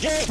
Drink,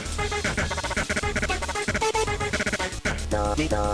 Bye.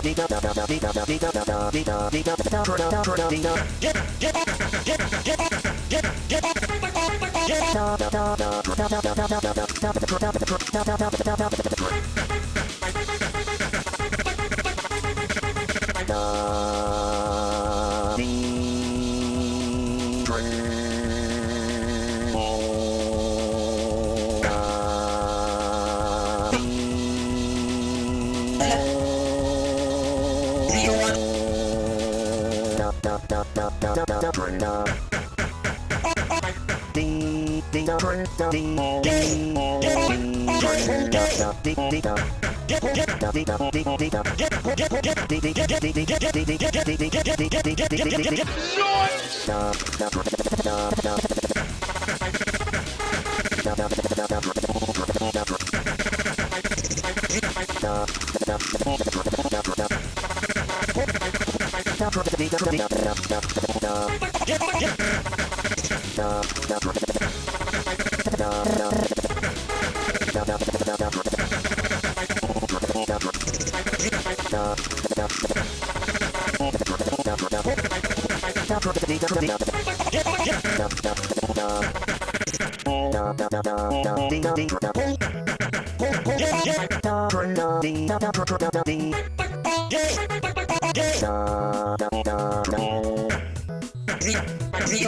Noise! Yeah. Ding